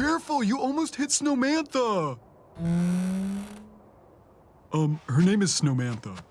careful, you almost hit Snowmantha. Um, her name is Snowmantha.